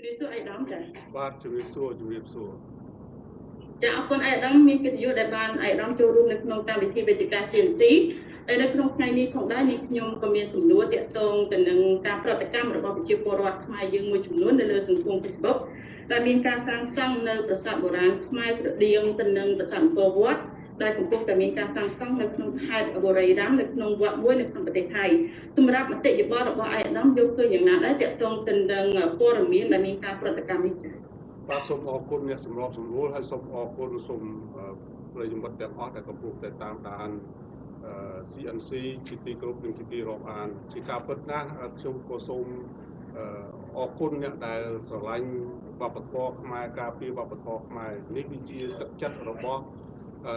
ជំរាបសួរអៃដាមចា៎បាទជំរាបសួរជំរាបសួរចាអរគុណអៃដាមមានកិត្តិយសដែលបានអៃដាមចូលរួមនៅក្នុងកម្មវិធីវេទិកា CNC ហើយនៅក្នុងថ្ងៃនេះផងដែរនេះខ្ញុំក៏មានសំណួរទាក់ទងទៅនឹងការប្រតិកម្មរបស់ប្រជាពលរដ្ឋខ្មែរយើងមួយចំនួននៅលើសង្គម Facebook ដែលមានការសាងសង់នៅប្រាសាទបុរាណខ្មែរស្រដៀងទៅនឹងប្រាសាទអង្គរវត្ត ដែលកំពុងតែមានការសាងសង់នៅក្នុងខេត្តបុរីរាមនៅក្នុងវត្តមួយនៅក្នុងប្រទេសថៃសម្រាប់មតិយោបល់របស់អាយដាមយកឃើញយ៉ាងណាដែរទាក់ទងទៅនឹងព័ត៌មានដែលមានការប្រតិកម្មនេះចា៎បាទសូមអរគុណអ្នកសម្របសម្រួលហើយសូមអរគុណសូមអឺប្រិយមិត្តទាំងអស់ដែលកំពុងតែតាមដានអឺ CNC ជាទីគោរពនិងជាទីរាប់អាន ជាការពិតណាស់អឺខ្ញុំក៏សូមអឺអរគុណអ្នកដែលស្រឡាញ់វប្បធម៌ខ្មែរការពារវប្បធម៌ខ្មែរនេះគឺជាទឹកចិត្តរបស់ អឺ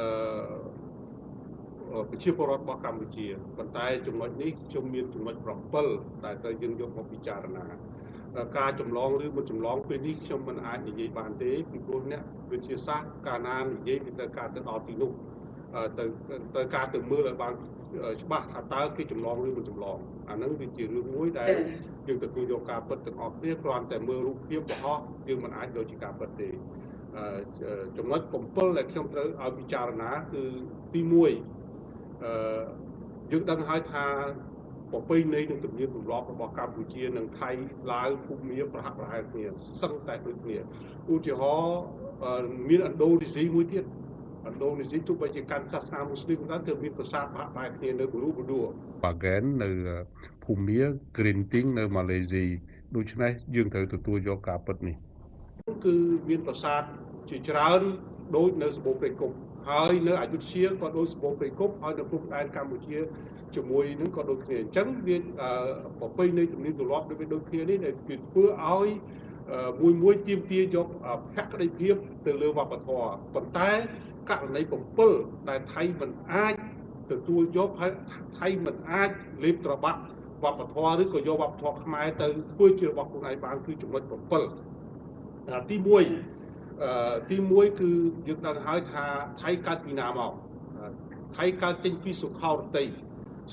ប្រជាពលរដ្ឋរបស់កម្ពុជាប៉ុន្តែចំណុចនេះខ្ញុំមានចំណុច7ដែលត្រូវយើងយកមកពិចារណាការចម្លងឬមិនចម្លងពេលនេះខ្ញុំមិនអាចនិយាយបានទេពីព្រោះអ្នកវិទ្យាសាស្ត្រកាលណានិយាយពីទៅការទៅដល់ទីនោះទៅទៅការទៅមើលឲ្យបានច្បាស់ថាតើគេចម្លងឬមិនចម្លងអាហ្នឹងវាជារឿងមួយដែលយើងទទួលយកការពិតទាំងអស់គ្នាគ្រាន់តែមើលរូបភាពបរោះយើងមិនអាចយកជាការពិតទេ ចំណុច7ដែលខ្ញុំត្រូវឲ្យពិចារណាគឺទី1អឺយើងដឹងហើយថាប្រពៃណីនិងទំនៀមទម្លាប់របស់កម្ពុជានិងថៃឡាវភូមាប្រហាក់ប្រហែលគ្នាសឹងតែដូចគ្នាឧទាហរណ៍មានឥណ្ឌូនេស៊ីមួយទៀតឥណ្ឌូនេស៊ីទោះបីជាកាន់សាសនាមូស្លីមក៏ដោយគឺមានប្រាសាទប្រហាក់ប្រហែលគ្នានៅប៊ូរូប៊ូឌួបាហ្គែននៅភូមា Green Ting នៅម៉ាឡេស៊ីដូច្នេះយើងត្រូវទទួលយកការពិតនេះ គឺមានប្រាសាទជាច្រើនដូចនៅសបូព្រៃគុកហើយនៅអយុធ្យាក៏ដូចសបូព្រៃគុកហើយនៅព្រំដែនកម្ពុជាជាមួយនឹងក៏ដូចគ្នាអញ្ចឹងវាប្រពៃនៃទំនៀមទម្លាប់ដូចដូចគ្នានេះដែលវាធ្វើឲ្យមួយមួយទៀមទាយកភក្តីភាពទៅលើវប្បធម៌ប៉ុន្តែករណី7ដែលថៃមិនអាចទទួលយកហើយថៃមិនអាចលេបត្របាក់វប្បធម៌ឬក៏យកវប្បធម៌ខ្មែរទៅធ្វើជារបស់ខ្លួនឯងបានគឺចំណុច7 ទី1ទី1គឺយើងដឹងហើយថាថៃកើតពីណាមកថៃកើតចេញពីសុខោរតី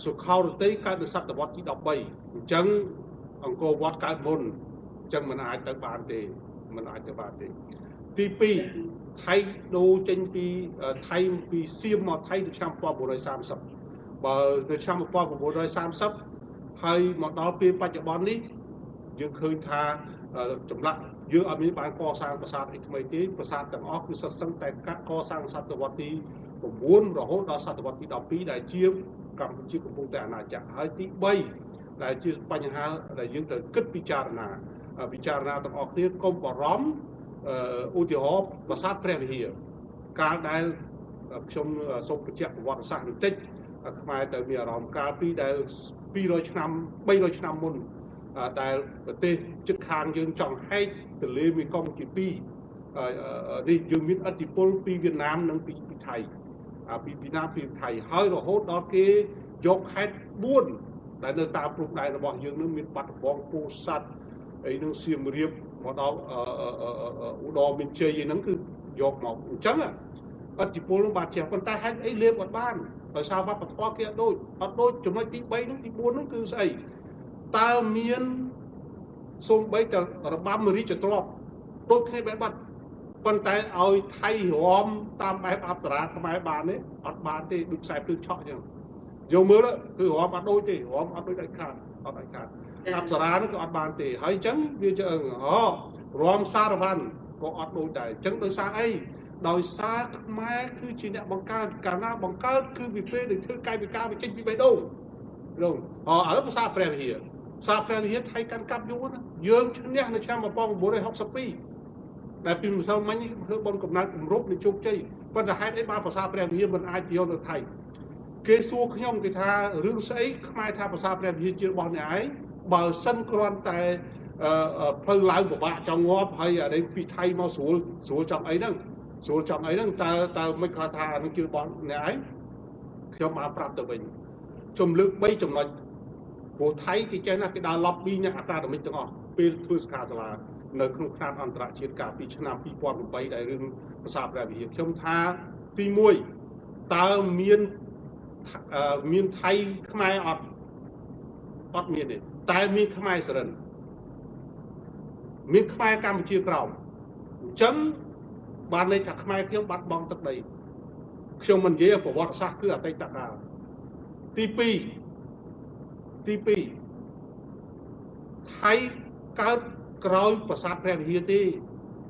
សុខោរតីកើតនៅសតវត្សទី13អញ្ចឹងអង្គរវត្តកើតមុនអញ្ចឹងមិនអាចទៅបានទេមិនអាចទៅបានទេទី2ថៃដូរចេញពីថៃពីសៀមមកថៃនៅឆ្នាំ1930បើនៅឆ្នាំ1930ហើយមកដល់ពេលបច្ចុប្បន្ននេះយើងឃើញថាចម្លាក់ យើងអត់មានបានកសាងប្រាសាទអីថ្មីទេប្រាសាទទាំងអស់គឺសិតសឹងតែកាត់កសាងសតវត្សទី9រហូតដល់សតវត្សទី12ដែលជាកម្ពុជាកំពុងតែអាណាចក្រហើយទី3ដែលជាបញ្ហាដែលយើងត្រូវគិតពិចារណាពិចារណាទាំងអស់គ្នាកុំបារម្ភឧទាហរណ៍ប្រាសាទព្រះវិហារកាលដែលខ្ញុំសូមបញ្ជាក់ប្រវត្តិសាស្ត្របន្តិចខ្មែរទៅមានអារម្មណ៍កាលពីដែល200ឆ្នាំ300ឆ្នាំមុន ដែលប្រទេសជិតខាងយើងចង់ហែកទន្លេមេគង្គជាពីរនេះយើងមានអធិបុលពីវៀតណាមនិងពីពីថៃពីវៀតណាមពីថៃហើយរហូតដល់គេយកខេត្ត4ដែលនៅតាមព្រំដែនរបស់យើងនឹងមានបាត់ដំបងពោធិ៍សាត់អីនឹងសៀមរាបមកដល់ឧត្តរមានជ័យហ្នឹងគឺយកមកអញ្ចឹងអធិពលនឹងបានចេះប៉ុន្តែហេតុអីលេបអត់បានដោយសារវប្បធម៌គេអត់ដូចអត់ដូចចំណុចទី3ហ្នឹងទី4ហ្នឹងគឺស្អី តើមានសូម្បីតែរបាំរាជទ្រព្យដូចគ្នាបែបបាត់ប៉ុន្តែឲ្យថៃរំតាមបែបអប្សរាខ្មែរបានទេអត់បានទេដូចខ្សែភ្លើងឆក់អញ្ចឹងយកមើលគឺរំអត់ដូចទេរំអត់ដូចដាច់ខាតអត់ដាច់ខាតអប្សរានោះក៏អត់បានទេហើយអញ្ចឹងវាជើងអូរំសារវ័នក៏អត់ដូចដែរអញ្ចឹងដោយសារអីដោយសារខ្មែរគឺជាអ្នកបង្កើតកាលណាបង្កើតគឺវាពេលដែលធ្វើកាយវិការវាចេញពីបេះដូងនោះអូឥឡូវភាសាព្រះវិហារ ភាសាព្រះវិហារថៃកាន់កាប់យូរណាយើងឈ្នះនៅឆ្នាំ1962ដែលពីម្សិលមិញធ្វើបនកំណត់គម្រប់នៃជោគជ័យប៉ុន្តែហេតុអីបានភាសាព្រះវិហារមិនអាចយកទៅថៃគេសួរខ្ញុំគេថារឿងស្អីខ្មែរថាភាសាព្រះវិហារជារបស់អ្នកឯងបើសិនគ្រាន់តែផ្លូវឡើងពិបាកចង់ងាប់ហើយអានេះពីថៃមកស្រួលស្រួលចង់អីហ្នឹងស្រួលចង់អីហ្នឹងតើតើមិនគាត់ថានឹងជារបស់អ្នកឯងខ្ញុំបានប្រាប់ទៅវិញជំលើក3ចំណុច ព្រោះថៃគេចេះណាគេដើរ lobby អ្នកអាកាដមិកទាំងអស់ពេលធ្វើសិក្ខាសាលានៅក្នុងខ្នាតអន្តរជាតិកាលពីឆ្នាំ2008ដែលរឿងភាសាព្រះវិហារខ្ញុំថាទី1តើមានមានថៃខ្មែរអត់អត់មានទេតែមានខ្មែរសរិនមានខ្មែរកម្ពុជាក្រោមអញ្ចឹងបានន័យថាខ្មែរខ្ញុំបាត់បង់ទឹកដីខ្ញុំមិននិយាយប្រវត្តិសាស្ត្រគឺអតីតកាលទី2 ទី2ថៃកើតក្រោយប្រាសាទព្រះវិហារទេ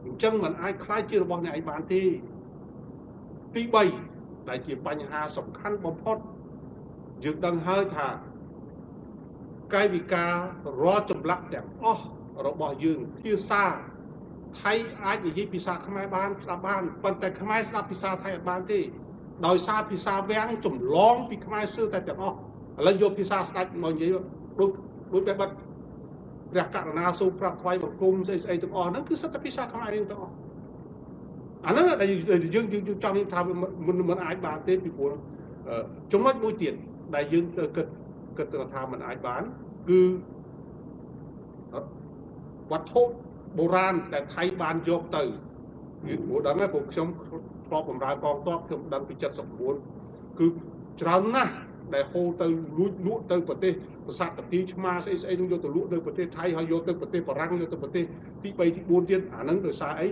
អញ្ចឹងมันអាចខ្លាចជារបស់អ្នកឯងបានទេទី3ដែលជាបញ្ហាសំខាន់បំផុតយើងដឹងហើយថាកាយវិការរាល់ចម្លាក់ទាំងអស់របស់យើងភាសាថៃអាចនិយាយភាសាខ្មែរបានស្ដាប់បានប៉ុន្តែខ្មែរស្ដាប់ភាសាថៃអត់បានទេដោយសារភាសាវាំងចម្លងពីខ្មែរសើតែទាំងអស់ ឥឡូវយកភាសាស្ដាច់មកនិយាយដូចដូចបែបបាត់ព្រះករុណាសូមប្រាប់ថ្វាយបង្គំស្អីស្អីទាំងអស់ហ្នឹងគឺសិតតែភាសាខ្មែររៀងទាំងអស់អាហ្នឹងដែលយើងយើងចង់ថាមិនមិនអាចបានទេពីព្រោះចំណុចមួយទៀតដែលយើងគិតគិតថាมันអាចបានគឺវត្ថុបុរាណដែលថៃបានយកទៅគឺព្រោះដឹងហើយពួកខ្ញុំធ្លាប់បម្រើកងទ័ពខ្ញុំដឹងពី79គឺច្រើនណាស់ ដែលហូរទៅលួចលក់ទៅប្រទេសប្រាសាទតាទីឆ្មាស្អីស្អីនឹងយកទៅលក់នៅប្រទេសថៃហើយយកទៅប្រទេសបារាំងយកទៅប្រទេសទី3ទី4ទៀតអាហ្នឹងដោយសារអី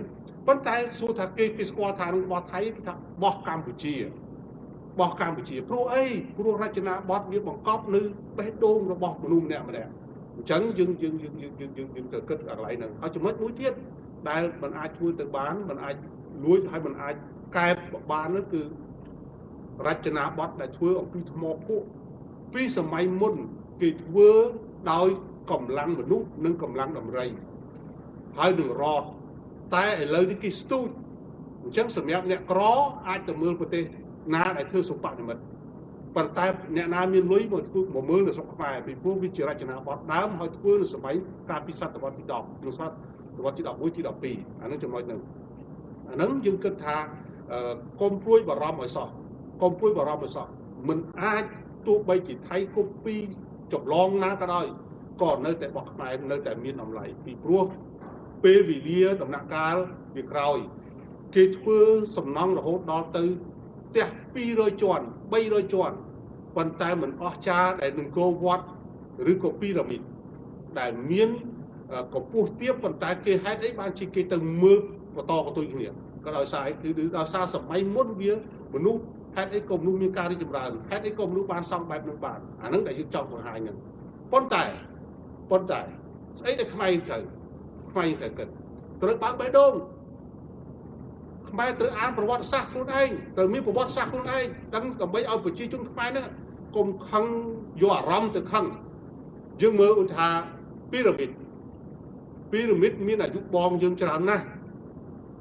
ប៉ុន្តែសួរថាគេគេស្គាល់ថានឹងរបស់ថៃគេថាបោះកម្ពុជាបោះកម្ពុជាព្រោះអីព្រោះរចនាបថវាបង្កប់នៅបេះដូងរបស់មនុស្សម្នាក់ម្នាក់អញ្ចឹងយើងយើងយើងយើងយើងយើងយើងទៅគិតកន្លែងហ្នឹងហើយចំណុចមួយទៀតដែលมันអាចធ្វើទៅបានมันអាចលួចហើយมันអាចកែបបាននោះគឺ រចនាបថដែលធ្វើអំពីថ្មភក់ពីសម័យមុនគេធ្វើដោយកម្លាំងមនុស្សនិងកម្លាំងដំរីហើយនឹងរត់តែឥឡូវនេះគេស្ទូចអញ្ចឹងសម្រាប់អ្នកក្រអាចទៅមើលប្រទេសណាដែលធ្វើសុបនិមិត្តប៉ុន្តែអ្នកណាមានលុយមកធ្វើមកមើលនៅស្រុកខ្មែរពីព្រោះវាជារចនាបថដើមហើយធ្វើនៅសម័យកាលពីសតវត្សទី10នៅសតវត្សទី11ទី12អានឹងចំណុចហ្នឹងអាហ្នឹងយើងគិតថាកុំព្រួយបារម្ភឲ្យសោះ កុំព្រួយបារម្ភឲ្យសោះមិនអាចទោះបីជាថៃគប់ពីចម្លងណាក៏ដោយក៏នៅតែបោះខ្មែរនៅតែមានតម្លៃពីព្រោះពេលវេលាដំណាក់កាលវាក្រោយ គេធ្វើសំណង់រហូតដល់ទៅផ្ទះ200ជាន់300ជាន់ប៉ុន្តែមិនអស់ចាដែលនឹងគោវត្តឬក៏ពីរ៉ាមីតដែលមានកម្ពស់ទាបប៉ុន្តែគេហេតុអីបានជាគេទៅមើលបន្តបន្ទុយគ្នាក៏ដោយសារគឺដោយសារសម័យមុនវាមនុស្ស ហេតុអីក៏មនុស្សមានការរីកចម្រើនហេតុអីក៏មនុស្សបានសង់បែបនោះបានអានឹងដែលយើងចង់បង្ហាញហ្នឹងប៉ុន្តែប៉ុន្តែស្អីដែលខ្មែរត្រូវខ្មែរត្រូវគិតត្រូវបើកបេះដូងខ្មែរត្រូវអានប្រវត្តិសាស្ត្រខ្លួនឯងត្រូវមានប្រវត្តិសាស្ត្រខ្លួនឯងដឹងដើម្បីឲ្យប្រជាជនខ្មែរហ្នឹងកុំខឹងយកអារម្មណ៍ទៅខឹងយើងមើលឧទាហរណ៍ពីរ៉ាមីតពីរ៉ាមីតមានអាយុបងយើងច្រើនណាស់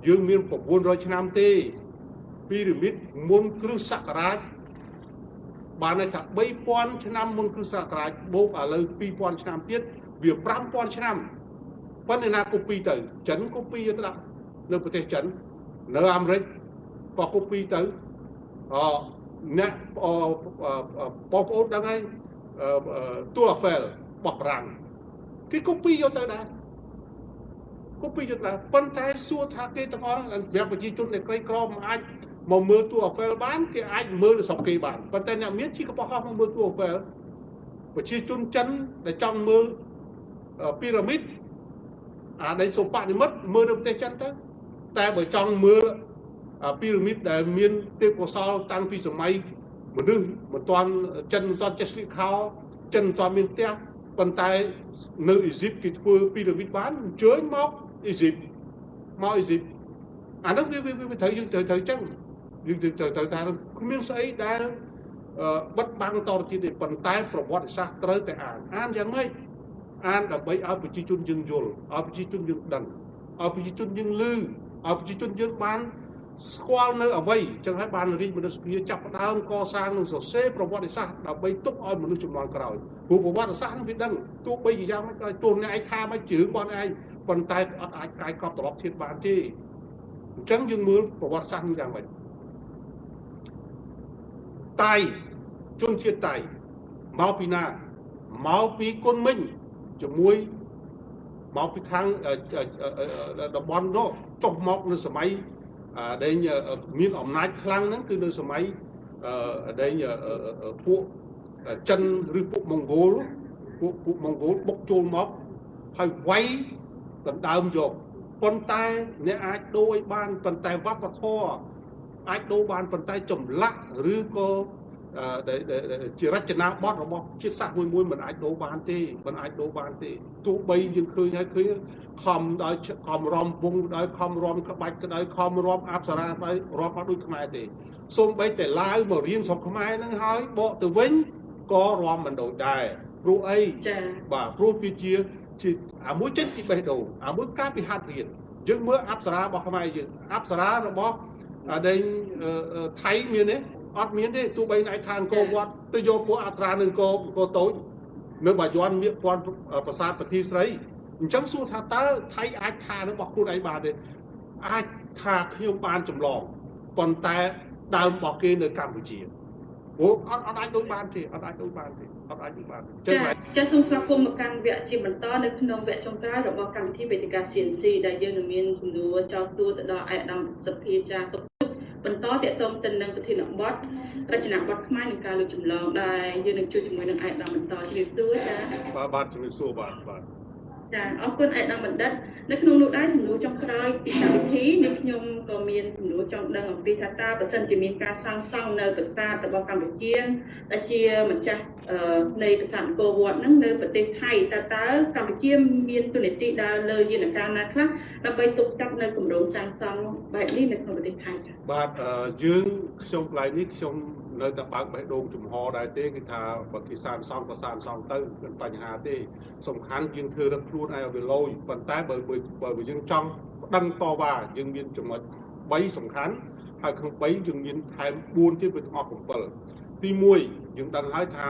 យើងមាន900ឆ្នាំទេ ពីរ៉ាមីតមុនគ្រិស្តសករាជបានន័យថា3000ឆ្នាំមុនគ្រិស្តសករាជបូកឥឡូវ2000ឆ្នាំទៀតវា5000ឆ្នាំប៉ុន្តែណាកូពីទៅចិនកូពីទៅដាក់នៅប្រទេសចិននៅអាមេរិកក៏កូពីទៅអអ្នកបងប្អូនដឹងហើយទូឡាហ្វែលបោះប្រាំងគេកូពីយកទៅដែរកូពីយកទៅប៉ុន្តែសួរថាគេទាំងអស់សម្រាប់ប្រជាជនដែលក្រីក្រមិនអាច មកមើលទូអាហ្វែលបានគេអាចមើលនៅស្រុកគេបានប៉ុន្តែអ្នកមានជិះកបោះហោះមកមើលទូអាហ្វែលប្រជាជនចិនដែលចង់មើលពីរ៉ាមីតអាដែលសូបនិមិត្តមើលនៅប្រទេសចិនទៅតែបើចង់មើលពីរ៉ាមីតដែលមានទេពកោសលតាំងពីសម័យមនុស្សមិនទាន់ចិនមិនទាន់ចេះស្លៀកខោចិនមិនទាន់មានផ្ទះប៉ុន្តែនៅអ៊ីស៊ីបគេធ្វើពីរ៉ាមីតបានអញ្ជើញមកអ៊ីស៊ីបមកអ៊ីស៊ីបអានោះវាវាត្រូវយើងត្រូវត្រូវចឹង យើងត្រូវត្រូវថាគ្មានស្អីដែលបិទបាំងតទៅទៀតទេប៉ុន្តែប្រវត្តិសាស្ត្រត្រូវតែអានអានយ៉ាងម៉េចអានដើម្បីឲ្យប្រជាជនយើងយល់ឲ្យប្រជាជនយើងដឹងឲ្យប្រជាជនយើងឮឲ្យប្រជាជនយើងបានស្គាល់នៅអ្វីចឹងហើយបានរាជមនស្សភាពចាប់ផ្ដើមកសាងនឹងសរសេរប្រវត្តិសាស្ត្រដើម្បីទុកឲ្យមនុស្សជំនាន់ក្រោយព្រោះប្រវត្តិសាស្ត្រនឹងវាដឹងទោះបីជាយ៉ាងម៉េចក៏ទោះអ្នកឯងថាមកជើងបងឯងប៉ុន្តែអត់អាចកាយកប់ត្រឡប់ធៀបបានទេអញ្ចឹងយើងមើលប្រវត្តិសាស្ត្រនឹងយ៉ាងម៉េច តៃជនជាតិតៃមកពីណាមកពីគុនមិញជាមួយមកពីខាងតំបន់នោះចុះមកនៅសម័យដែលមានអំណាចខ្លាំងហ្នឹងគឺនៅសម័យដែលពួកចិនឬពួកម៉ុងហ្គោលពួកពួកម៉ុងហ្គោលបុកចូលមកហើយវាយដណ្ដើមយកប៉ុន្តែអ្នកអាចដូរឲ្យបានប៉ុន្តែវប្បធម៌ អាចដូរបានប៉ុន្តែចម្លាក់ឬក៏អឺដែលដែលជារចនាបថរបស់ជាតិសាសន៍មួយមួយមិនអាចដូរបានទេមិនអាចដូរបានទេទោះបីយើងឃើញហើយឃើញខំដោយខំរំវងដោយខំរំក្បាច់ក៏ដោយខំរំអប្សរាដោយរាប់មកដូចខ្មែរទេសូម្បីតែឡាវមករៀនស្រុកខ្មែរហ្នឹងហើយបកទៅវិញក៏រំមិនដូចដែរព្រោះអីចាបាទព្រោះវាជាជាអាមួយចេញពីបេះដូងអាមួយការពីហាត់រៀនយើងមើលអប្សរារបស់ខ្មែរយើងអប្សរារបស់ អាដេញអឺអឺថៃមានទេអត់មានទេទោះបីឯថាអង្គរវត្តទៅយកពួកអប្សរានឹងអង្គរអង្គរតូចនៅបាយ័នមានពាន់ប្រាសាទពធីស្រីអញ្ចឹងសួរថាតើថៃអាចថារបស់ខ្លួនឯងបានទេអាចថាខ្ញុំបានចម្លងប៉ុន្តែដើមរបស់គេនៅកម្ពុជាអូអត់អត់អាចដូចបានទេអត់អាចដូចបានទេអត់អាចដូចបានទេអញ្ចឹចាងបាទចាសូមស្វាគមន៍មកកាន់វគ្គជាបន្តនៅក្នុងវគ្គចុងក្រោយរបស់កម្មវិធីវេទិកា CNC ដែលយើងនឹងមានសំណួរចោទសួរទៅដល់ឯកឧត្តមសភាចាសុខ បន្តតកតងទៅនឹងប្រធានបទរចនាបថខ្មែរនិងការលើកចម្លងដែលយើងនឹងជួបជាមួយនឹងឯកឧត្តមបន្តជំរាបសួរចាបាទបាទជំរាបសួរបាទបាទ ចាអរគុណឯកឧត្តមបណ្ឌិតនៅក្នុងនោះដែរសំណួរចុងក្រោយពីកម្មវិធីនេះខ្ញុំក៏មានសំណួរចង់ដឹងអំពីថាតើបើសិនជាមានការសាងសង់នៅប្រាសាទរបស់កម្ពុជាដែលជាម្ចាស់អឺនៃប្រាសាទអង្គរវត្តហ្នឹងនៅប្រទេសថៃតើតើកម្ពុជាមានទូនាទីដើរលើយន្តការណាខ្លះដើម្បីទប់ស្កាត់នៅគម្រោងសាងសង់បែបនេះនៅក្នុងប្រទេសថៃចា៎បាទអឺយើងខ្ញុំកន្លែងនេះខ្ញុំ នៅតែបើកបេះដូងចំហដែរទេគឺថាបើគេសានសង់ក៏សានសង់ទៅមិនបញ្ហាទេសំខាន់យើងធ្វើរឹកខ្លួនឲ្យវាលយប៉ុន្តែបើបើបើយើងចង់ប្តឹងតវ៉ាយើងមានចំណុច3សំខាន់ហើយក្នុង3យើងមានថែម4ទៀតវាទាំងអស់7ទី1យើងដឹងហើយថា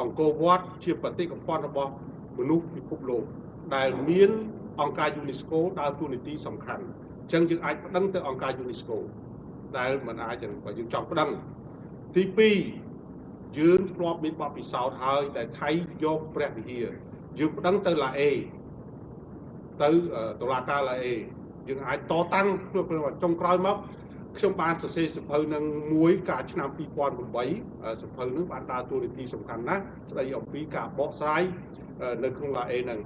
អង្គរវត្តជាបេតិកភណ្ឌរបស់មនុស្សពិភពលោកដែលមានអង្គការ UNESCO ដើរតួនាទីសំខាន់អញ្ចឹងយើងអាចប្តឹងទៅអង្គការ UNESCO ដែលមិនអាចបើយើងចង់ប្តឹង ទី2យើងធ្លាប់មានបទពិសោធន៍ហើយដែលថៃយកព្រះវិហារយើងប្តឹងទៅឡាអេទៅតុលាការឡាអេយើងអាចតតាំងក្នុងចុងក្រោយមកខ្ញុំបានសរសេរសៀវភៅនឹងមួយកាលឆ្នាំ2008សៀវភៅនឹងបានដើរតួនាទីសំខាន់ណាស់ស្ដីអំពីការបកស្រាយនៅក្នុងឡាអេនឹង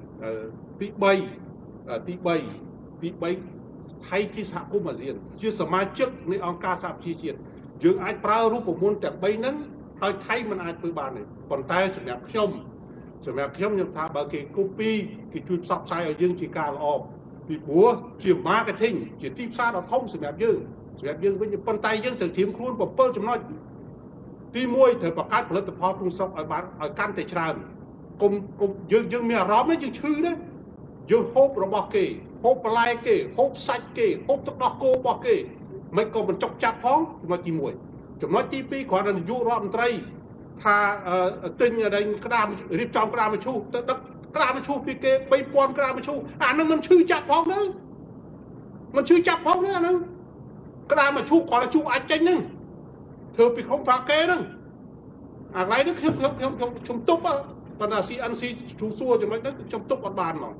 ទី3ទី3ទី3ថៃជាសហគមន៍អាស៊ាន ជាសមាជិកនៃអង្គការសហប្រជាជាតិ យើងអាចប្រើរូបមន្តទាំង3ហ្នឹងហើយថៃមិនអាចធ្វើបានទេប៉ុន្តែសម្រាប់ខ្ញុំសម្រាប់ខ្ញុំខ្ញុំថាបើគេ copy គេជួយផ្សព្វផ្សាយឲ្យយើងជាការល្អពីព្រោះជា marketing ជាទីផ្សារដ៏ធំសម្រាប់យើងសម្រាប់យើងវិញប៉ុន្តែយើងត្រូវត្រៀមខ្លួន7ចំណុចទី1ត្រូវបង្កើតផលិតផលក្នុងស្រុកឲ្យបានឲ្យកាន់តែច្រើនគុំគុំយើងយើងមានអារម្មណ៍យើងឈឺណាយើងហូបរបស់គេហូបបន្លែគេហូបសាច់គេហូបទឹកដោះគោរបស់គេ មិនក៏បញ្ចុកចាប់ផងចំណុចទី1ចំណុចទី2គ្រាន់តែនាយករដ្ឋមន្ត្រីថាទិញអីក្តាមរៀបចំក្តាមមឈូសទៅដឹកក្តាមមឈូសពីគេ3000ក្តាមមឈូសអានឹងមិនឈឺចាប់ផងទៅមិនឈឺចាប់ផងទេអានឹងក្តាមមឈូសគ្រាន់តែជូសអាចចេញហ្នឹងធ្វើពីក្នុងប្រាក់គេហ្នឹងអាកន្លែងនេះខ្ញុំខ្ញុំខ្ញុំខ្ញុំខ្ញុំទប់ប៉ុន្តែ CNC ជូសសួរចំណុចហ្នឹងខ្ញុំទប់អត់បានហ្មង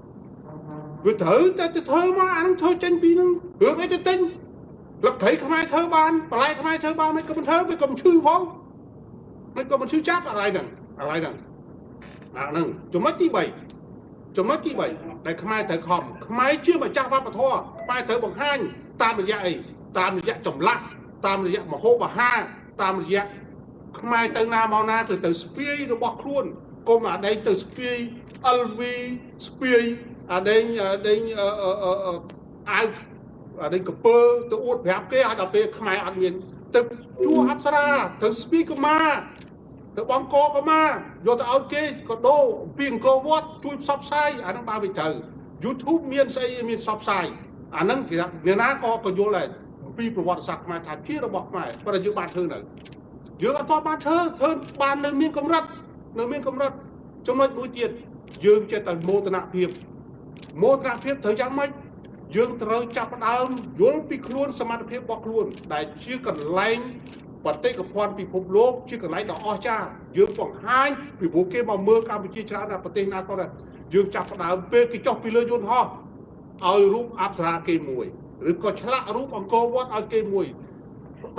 វាត្រូវតែទៅធ្វើមកអានឹងធ្វើចេញពីហ្នឹងរឿងអីទៅទិញ លក្ខីខ្មែរធ្វើបានបន្លែខ្មែរធ្វើបានមិនក៏មិនធ្វើវាក៏មិនឈឺផងមិនក៏មិនឈឺចាប់អាឡៃហ្នឹងអាឡៃហ្នឹងអាហ្នឹងចំណុចទី3ចំណុចទី3ដែលខ្មែរត្រូវខំខ្មែរជាម្ចាស់វប្បធម៌ខ្មែរត្រូវបង្ហាញតាមរយៈអីតាមរយៈចម្លាក់តាមរយៈមហោបហាតាមរយៈខ្មែរទៅណាមកណាគឺទៅស្ពាយរបស់ខ្លួនកុំអាដេញទៅស្ពាយ LV ស្ពាយអាដេញអាដេញអាវ នេះកពើទៅអួតប្រាប់គេឲ្យដល់ពេលខ្មែរអត់មានទៅជួអប្សរាទៅស្ពីកម៉ាទៅបងកកម៉ាយកទៅឲ្យគេក៏ដូរពីអង្គរវត្តជួយផ្សព្វផ្សាយអានឹងបើវាត្រូវ YouTube មានស្អីមានផ្សព្វផ្សាយអានឹងគេថាអ្នកណាក៏ក៏យល់ដែរអំពីប្រវត្តិសាស្ត្រខ្មែរថាជារបស់ខ្មែរប៉ុន្តែយើងបានធ្វើនៅយើងអត់ទាន់បានធ្វើធ្វើបាននៅមានកម្រិតនៅមានកម្រិតចំណុចមួយទៀតយើងចេះតែមោទនភាពមោទនភាពត្រូវយ៉ាងម៉េច យើងត្រូវចាប់ផ្ដើមយល់ពីខ្លួនសមត្ថភាពរបស់ខ្លួន ដែលជាកន្លែងបតិកភណ្ឌពិភពលោកជាកន្លែងដ៏អស្ចារ្យយើងបង្ហាញពីព្រោះគេមកមើលកម្ពុជាច្រើនណាស់ប្រទេសណាក៏ដែរយើងចាប់ផ្ដើមពេលគេចុះពីលើយន្តហោះឲ្យរូបអប្សរាគេមួយឬក៏ឆ្លាក់រូបអង្គរវត្តឲ្យគេមួយ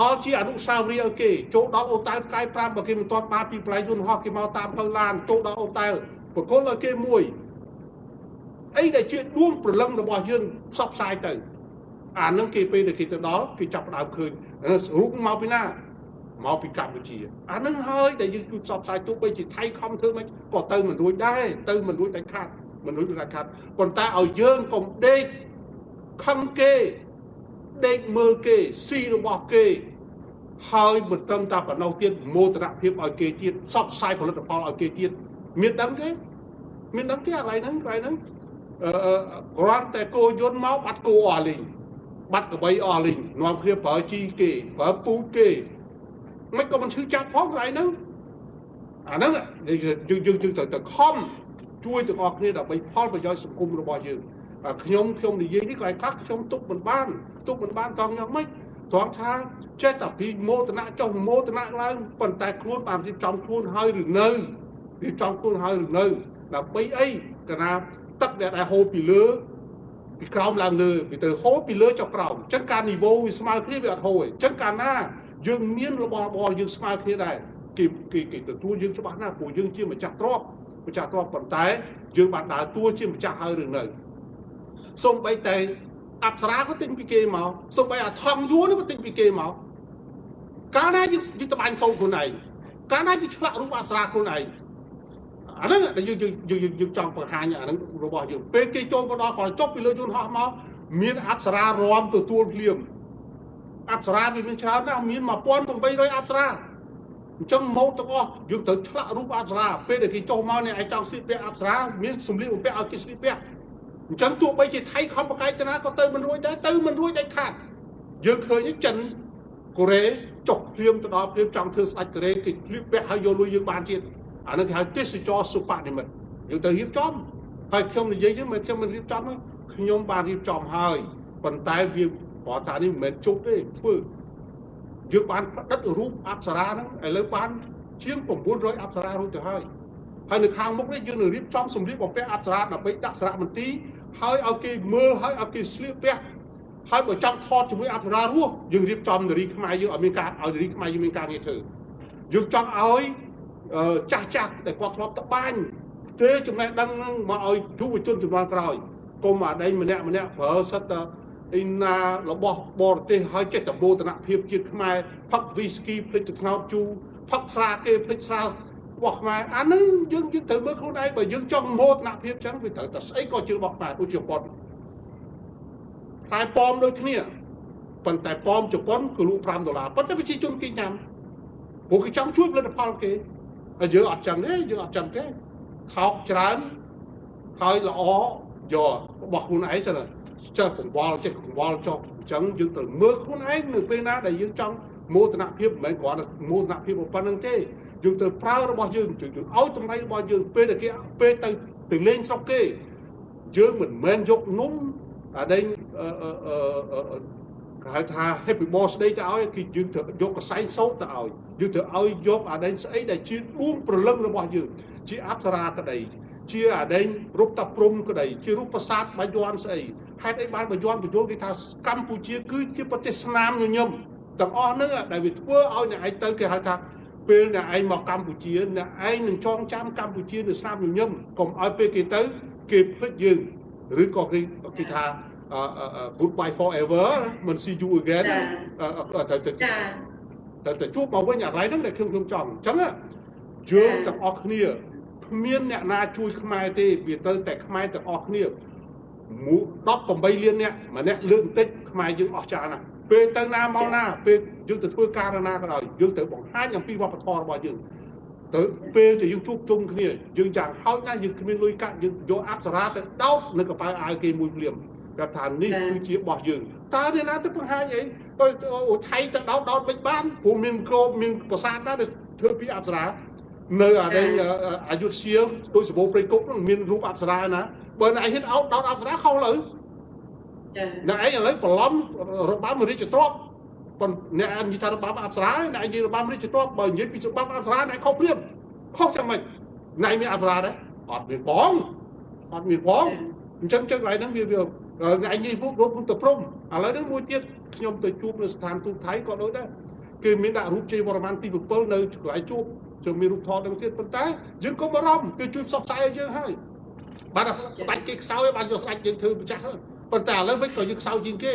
ដល់ជាអនុស្សាវរីយ៍ឲ្យគេចូលដល់អូតែលផ្កាយ5បើគេមិនទាន់បានពីផ្លៃយន្តហោះគេមកតាមផ្លូវឡានចូលដល់អូតែលបកគលឲ្យគេមួយ អីដែលជាដួងព្រលឹងរបស់យើងផ្សព្វផ្សាយទៅអានឹងគេពេលដែលគេទៅដល់គេចាប់ផ្ដើមឃើញរូបមកពីណាមកពីកម្ពុជាអានឹងហើយដែលយើងជួយផ្សព្វផ្សាយទោះបីជាថៃខំធ្វើមិនក៏ទៅមិនរួចដែរទៅមិនរួចដាច់ខាតមិនរួចដាច់ខាតប៉ុន្តែឲ្យយើងកុំដេកខឹងគេដេកមើលគេស៊ីរបស់គេហើយមិនត្រឹមតែប៉ុណ្ណោះទៀតមោទនភាពឲ្យគេទៀតសបផ្សាយផលិតផលឲ្យគេទៀតមានដឹងទេមានដឹងទេកន្លែងហ្នឹងកន្លែងហ្នឹងអឺ គ្រាន់តែគោយន្តមកបាត់គោអស់លីងបាត់កបីអស់លីងនាំគ្នាប្រើជីគេប្រើពូជគេមិនក៏មិនឈឺចាប់ផងកន្លែងហ្នឹងអាហ្នឹងយើងយើងយើងទៅទៅខំជួយទាំងអស់គ្នាដើម្បីផលប្រយោជន៍សង្គមរបស់យើងខ្ញុំខ្ញុំនិយាយនេះកន្លែងខ្លះខ្ញុំទុកមិនបានទុកមិនបានតង់យ៉ាងម៉េចត្រង់ថាចេះតែពីមោទនៈចុះមោទនៈឡើងប៉ុន្តែខ្លួនបានរៀបចំខ្លួនហើយឬនៅរៀបចំខ្លួនហើយឬនៅដើម្បីអីកណា ទឹកដែលហូរពីលើពីក្រោមឡើងលើវាទៅហូរពីលើចុះក្រោមអញ្ចឹងការនីវ៉ូវាស្មើគ្នាវាអត់ហូរទេអញ្ចឹងកាលណាយើងមានរបស់របរយើងស្មើគ្នាដែរគេគេគេទទួលយើងច្បាស់ណាស់ព្រោះយើងជាម្ចាស់ទ្រព្យម្ចាស់ទ្រព្យប៉ុន្តែយើងបានដើរតួជាម្ចាស់ហើយឬនៅសូម្បីតែអប្សរាក៏ទិញពីគេមកសូម្បីអាថងយួរនោះក៏ទិញពីគេមកកាលណាយើងយើងត្បាញសូត្រខ្លួនឯងកាលណាយើងឆ្លាក់រូបអប្សរាខ្លួនឯង អាហ្នឹងដែលយើងយើងយើងចង់បង្ហាញអាហ្នឹងរបស់យើងពេលគេចូលមកដល់គាត់ចុះពីលើយន្តហោះមកមានអប្សរារំទទួលភ្លាមអប្សរាវាមានច្រើនណាស់មាន1800អប្សរាអញ្ចឹងមកទាំងអស់យើងត្រូវឆ្លាក់រូបអប្សរាពេលដែលគេចុះមកនេះឯងចង់ស្លៀកពាក់អប្សរាមានសម្លៀកបំពាក់ឲ្យគេស្លៀកពាក់អញ្ចឹងទោះបីជាថៃខំបកាយចនាក៏ទៅមិនរួចដែរទៅមិនរួចដាច់ខាតយើងឃើញចិនកូរ៉េចុះភ្លាមទៅដល់ភ្លាមចង់ធ្វើស្ដេចកូរ៉េគេស្លៀកពាក់ឲ្យយកលុយយើងបានទៀត អានឹងគេហៅទេសចរសុបនិមិត្តយើងទៅរៀបចំហើយខ្ញុំនិយាយហ្នឹងមិនខ្ញុំមិនរៀបចំទេខ្ញុំបានរៀបចំហើយប៉ុន្តែវាព្រោះថានេះមិនមែនជប់ទេធ្វើយើងបានផ្ដិតរូបអប្សរាហ្នឹងឥឡូវបានជាង900អប្សរារួចទៅហើយហើយនៅខាងមុខនេះយើងនឹងរៀបចំសម្លៀកបំពាក់អប្សរាដើម្បីដាក់សារមន្ទីរហើយឲ្យគេមើលហើយឲ្យគេស្លៀកពាក់ហើយបើចង់ថតជាមួយអប្សរារស់យើងរៀបចំនារីខ្មែរយើងឲ្យមានការឲ្យនារីខ្មែរយើងមានការងារធ្វើយើងចង់ឲ្យ ចាស់ចាស់ដែលគាត់ធ្លាប់តបាញ់ទេចំណេះដឹងហ្នឹងមកឲ្យយុវជនជំនាន់ក្រោយកុំអាដែងម្នាក់ម្នាក់ប្រើសិតតែអ៊ីណារបស់បរទេសឲ្យចេះតបោតនភាពជាតិខ្មែរផឹកវីស្គីភ្លេចទឹកថ្នោតជូផឹកស្រាគេភ្លេចស្រារបស់ខ្មែរអានឹងយើងយើងត្រូវមើលខ្លួនឯងបើយើងចង់មោទនភាពចឹងវាត្រូវតែស្អីក៏ជារបស់ខ្មែរដូចជប៉ុនផ្លែប៉ោមដូចគ្នាប៉ុន្តែប៉ោមជប៉ុនគឺលក់5ដុល្លារប៉ុន្តែប្រជាជនគេញ៉ាំព្រោះគេចង់ជួយផលិតផលគេ ហើយយើងអត់ចឹងទេយើងអត់ចឹងទេថោកច្រើនហើយល្អយករបស់ខ្លួនឯងសិនចេះកង្វល់ចេះកង្វល់ចុះអញ្ចឹងយើងត្រូវមើលខ្លួនឯងនៅពេលណាដែលយើងចង់មោទនភាពមិនមែនគ្រាន់តែមោទនភាពប៉ុណ្្នឹងទេយើងត្រូវប្រើរបស់យើងយើងឲ្យតម្លៃរបស់យើងពេលដែលគេពេលទៅទៅលេងស្រុកគេយើងមិនមែនយកនំអាដែង គេហៅថា happy boss ស្ដីទៅឲ្យគឺយើងត្រូវយកកសែងសោតទៅឲ្យយើងត្រូវឲ្យយកអាដែងស្អីដែលជាដួងព្រលឹងរបស់យើងជាអប្សរាក្តីជាអាដែងរូបតាព្រំក្តីជារូបប្រាសាទបាយ័នស្អីហេតុអីបានបាយ័នបញ្យល់គេថាកម្ពុជាគឺជាប្រទេសស្នាមញញឹមទាំងអស់ហ្នឹងដែលវាធ្វើឲ្យអ្នកឯងទៅគេហៅថាពេលអ្នកឯងមកកម្ពុជាអ្នកឯងនឹងចងចាំកម្ពុជានៅស្នាមញញឹមកុំឲ្យពេលគេទៅគេភ្លេចយើងឬក៏គេគេថា goodbye forever មិន see you again ទៅទៅទៅទៅជួបមកវិញអាកន្លែងហ្នឹងដែលខ្ញុំខ្ញុំចង់អញ្ចឹងយើងទាំងអស់គ្នាគ្មានអ្នកណាជួយខ្មែរទេវាទៅតែខ្មែរទាំងអស់គ្នា18លានអ្នកម្នាក់លើកបន្តិចខ្មែរយើងអស់ចាណាស់ពេលទៅណាមកណាពេលយើងទៅធ្វើការណាក៏ដោយយើងត្រូវបង្ហាញអំពីវប្បធម៌របស់យើងទៅពេលដែលយើងជួបជុំគ្នាយើងយ៉ាងហោចណាស់យើងគ្មានលុយកាក់យើងយកអប្សរាទៅដោតនៅកប៉ៅអាវគេមួយភ្លាម គាត់ថានេះគឺជារបស់យើងតើអ្នកណាទៅបង្ហាញអីអូថៃទៅដោតដោតមិនបានព្រោះមានក្របមានប្រាសាទណាដែលធ្វើពីអប្សរានៅអានេះអាយុធ្យាដូចសបោព្រៃគុកមានរូបអប្សរាណាបើឯងហ៊ានអោតដោតអប្សរាខុសលើអ្នកឯងឥឡូវបន្លំរបាំរាជទ្រព្យប៉ុន្តែអ្នកនិយាយថារបាំអប្សរាអ្នកនិយាយរបាំរាជទ្រព្យបើនិយាយពីរបាំអប្សរាអ្នកខុសព្រាមខុសចាំម៉េចអ្នកមានអប្សរាដែរអត់មានបងអត់មានបងអញ្ចឹងចឹងកន្លែងហ្នឹងវាវា ថ្ងៃនេះពុករូបរូបទៅព្រំឥឡូវហ្នឹងមួយទៀតខ្ញុំទៅជួបនៅស្ថានទូតថៃក៏ដូចដែរគេមានដាក់រូបជ័យវរ្ម័នទី7នៅកន្លែងជួបជើងមានរូបថតនឹងទៀតប៉ុន្តែយើងកុំបារម្ភគេជួយផ្សព្វផ្សាយឲ្យយើងហើយ បានតែស្ដាច់គេខ្សោយបានយកស្ដាច់យើងធ្វើម្ចាស់ហើយប៉ុន្តែឥឡូវវិញក៏យើងខ្សោយជាងគេ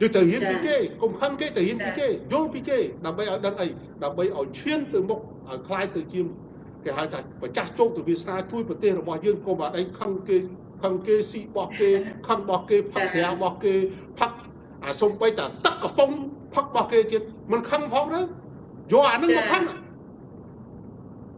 យើងទៅរៀនពីគេកុំខឹងគេទៅរៀនពីគេយល់ពីគេដើម្បីឲ្យដឹងអីដើម្បីឲ្យឈានទៅមុខឲ្យคล้ายទៅជាគេហៅថាម្ចាស់ជោគទៅវាសនាជួយប្រទេសរបស់យើងកុំឲ្យខឹងគេ ខឹងគេស៊ីបោះគេខឹងបោះគេផឹកស្រាបោះគេផឹកអាសុំបីតាទឹកកំប៉ុងផឹកបោះគេទៀតមិនខឹងផងទៅយកអានឹងមកខឹង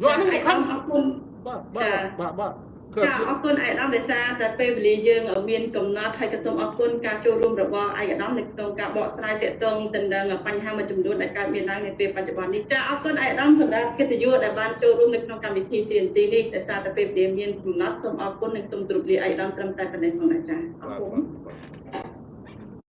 យកអានឹងមកខឹងអរគុណបាទបាទបាទបាទគឺ ចាអរគុណឯកឧត្តមដោយសារតែពេលវេលាយើងមានកំណត់ហើយក៏សូមអរគុណការចូលរួមរបស់ឯកឧត្តមនៅក្នុងការបកស្រាយទាក់ទងទៅនឹងបញ្ហាមួយចំនួនដែលកើតមានឡើងនៅពេលបច្ចុប្បន្ននេះចាអរគុណឯកឧត្តមសម្រាប់កិត្តិយសដែលបានចូលរួមនៅក្នុងកម្មវិធី CNC នេះដោយសារតែពេលវេលាមានកំណត់សូមអរគុណនិងសូមគោរពលាឯកឧត្តមត្រឹមតែប៉ុណ្ណេះផងដែរចាអរបាទគុណបាទ